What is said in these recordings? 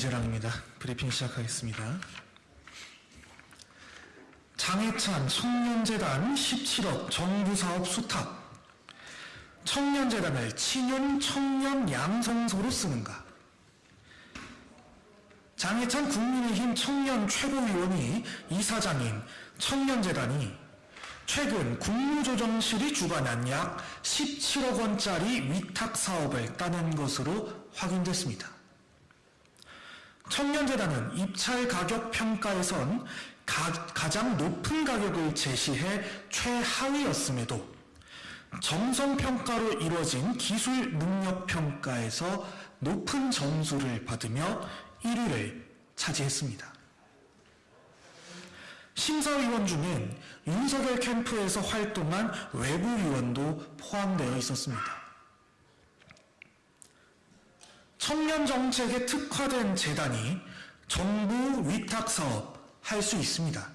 이재랑입니다. 브리핑 시작하겠습니다. 장해찬 청년재단 17억 정부사업 수탁 청년재단을 친윤 청년 양성소로 쓰는가 장해찬 국민의힘 청년 최고위원이 이사장인 청년재단이 최근 국무조정실이 주관한 약 17억 원짜리 위탁 사업을 따낸 것으로 확인됐습니다. 청년재단은 입찰 가격 평가에선 가, 장 높은 가격을 제시해 최하위였음에도 정성평가로 이루어진 기술 능력 평가에서 높은 점수를 받으며 1위를 차지했습니다. 심사위원 중엔 윤석열 캠프에서 활동한 외부 위원도 포함되어 있었습니다. 청년 정책에 특화된 재단이 정부 위탁 사업 할 수 있습니다.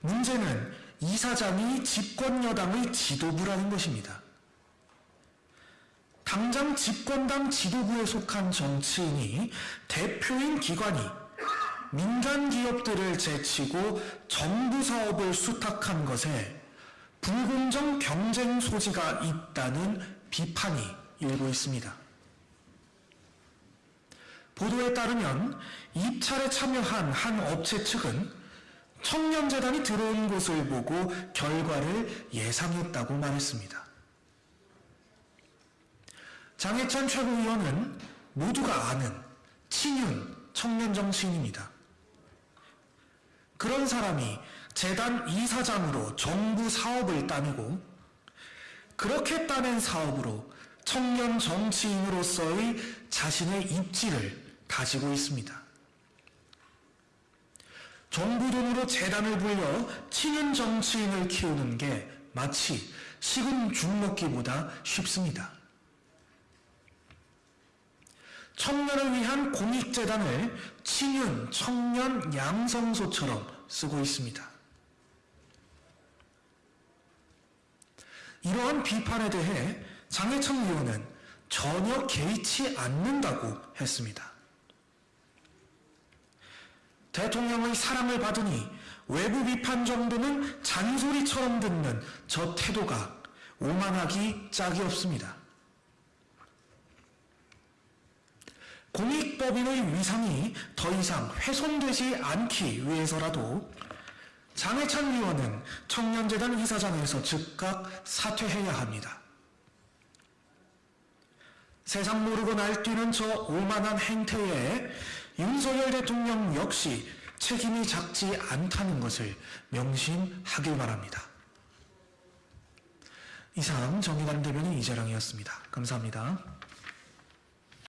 문제는 이사장이 집권 여당의 지도부라는 것입니다. 당장 집권당 지도부에 속한 정치인이 대표인 기관이 민간 기업들을 제치고 정부 사업을 수탁한 것에 불공정 경쟁 소지가 있다는 비판이 일고 있습니다. 보도에 따르면 입찰에 참여한 한 업체 측은 청년재단이 들어온 곳을 보고 결과를 예상했다고 말했습니다. 장해찬 최고위원은 모두가 아는 친윤 청년 정치인입니다. 그런 사람이 재단 이사장으로 정부 사업을 따내고 그렇게 따낸 사업으로 청년 정치인으로서의 자신의 입지를 가지고 있습니다. 정부 돈으로 재단을 불려 친윤 정치인을 키우는 게 마치 식은 죽 먹기보다 쉽습니다. 청년을 위한 공익재단을 친윤 청년 양성소처럼 쓰고 있습니다. 이러한 비판에 대해 장해찬 의원은 전혀 개의치 않는다고 했습니다. 대통령의 사랑을 받으니 외부 비판 정도는 잔소리처럼 듣는 저 태도가 오만하기 짝이 없습니다. 공익법인의 위상이 더 이상 훼손되지 않기 위해서라도 장해찬 의원은 청년재단 이사장에서 즉각 사퇴해야 합니다. 세상 모르고 날뛰는 저 오만한 행태에 윤석열 대통령 역시 책임이 작지 않다는 것을 명심하길 바랍니다. 이상 정의당 대변인 이재랑이었습니다. 감사합니다.